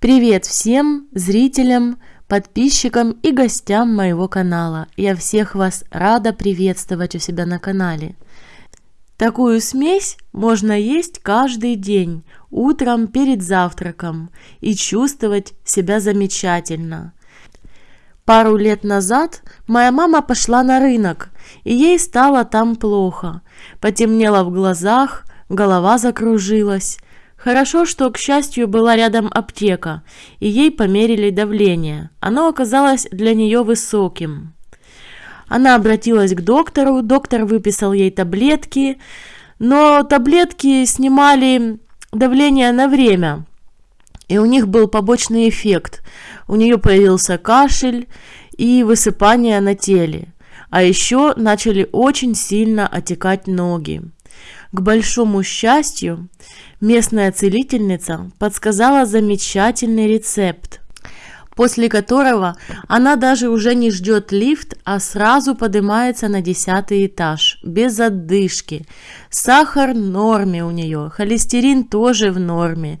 Привет всем зрителям, подписчикам и гостям моего канала. Я всех вас рада приветствовать у себя на канале. Такую смесь можно есть каждый день, утром перед завтраком и чувствовать себя замечательно. Пару лет назад моя мама пошла на рынок, и ей стало там плохо. Потемнело в глазах, голова закружилась. Хорошо, что, к счастью, была рядом аптека, и ей померили давление. Оно оказалось для нее высоким. Она обратилась к доктору, доктор выписал ей таблетки, но таблетки снимали давление на время, и у них был побочный эффект. У нее появился кашель и высыпание на теле, а еще начали очень сильно отекать ноги. К большому счастью, местная целительница подсказала замечательный рецепт, после которого она даже уже не ждет лифт, а сразу поднимается на десятый этаж, без отдышки. Сахар в норме у нее, холестерин тоже в норме.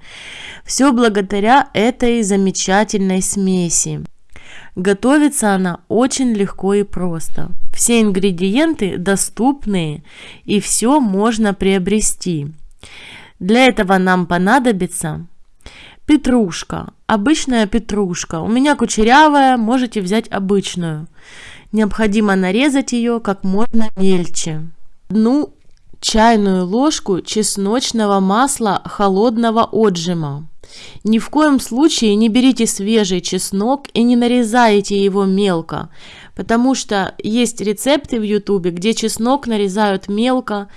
Все благодаря этой замечательной смеси. Готовится она очень легко и просто. Все ингредиенты доступные и все можно приобрести. Для этого нам понадобится петрушка, обычная петрушка. У меня кучерявая, можете взять обычную. Необходимо нарезать ее как можно мельче. Одну чайную ложку чесночного масла холодного отжима. Ни в коем случае не берите свежий чеснок и не нарезайте его мелко, потому что есть рецепты в ютубе, где чеснок нарезают мелко.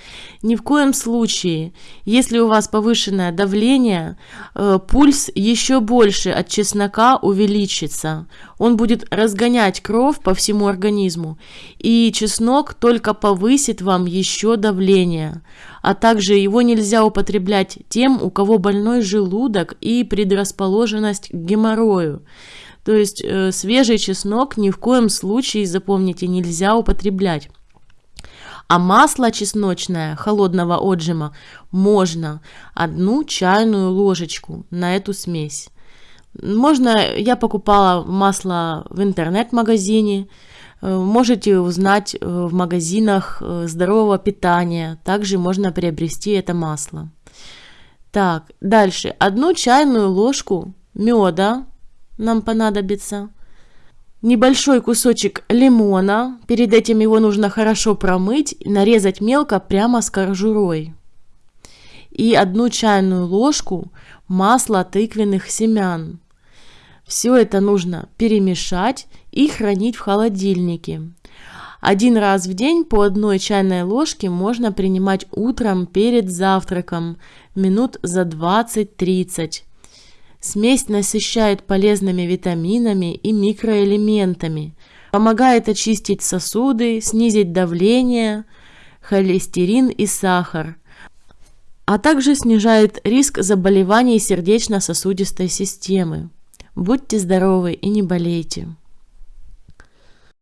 Ни в коем случае, если у вас повышенное давление, э, пульс еще больше от чеснока увеличится. Он будет разгонять кровь по всему организму, и чеснок только повысит вам еще давление. А также его нельзя употреблять тем, у кого больной желудок и предрасположенность к геморрою. То есть э, свежий чеснок ни в коем случае, запомните, нельзя употреблять. А масло чесночное холодного отжима можно одну чайную ложечку на эту смесь. Можно, я покупала масло в интернет-магазине, можете узнать э, в магазинах э, здорового питания, также можно приобрести это масло. Так, дальше, одну чайную ложку меда нам понадобится. Небольшой кусочек лимона, перед этим его нужно хорошо промыть нарезать мелко прямо с кожурой. И одну чайную ложку масла тыквенных семян. Все это нужно перемешать и хранить в холодильнике. Один раз в день по одной чайной ложке можно принимать утром перед завтраком минут за 20-30. Смесь насыщает полезными витаминами и микроэлементами, помогает очистить сосуды, снизить давление, холестерин и сахар, а также снижает риск заболеваний сердечно-сосудистой системы. Будьте здоровы и не болейте.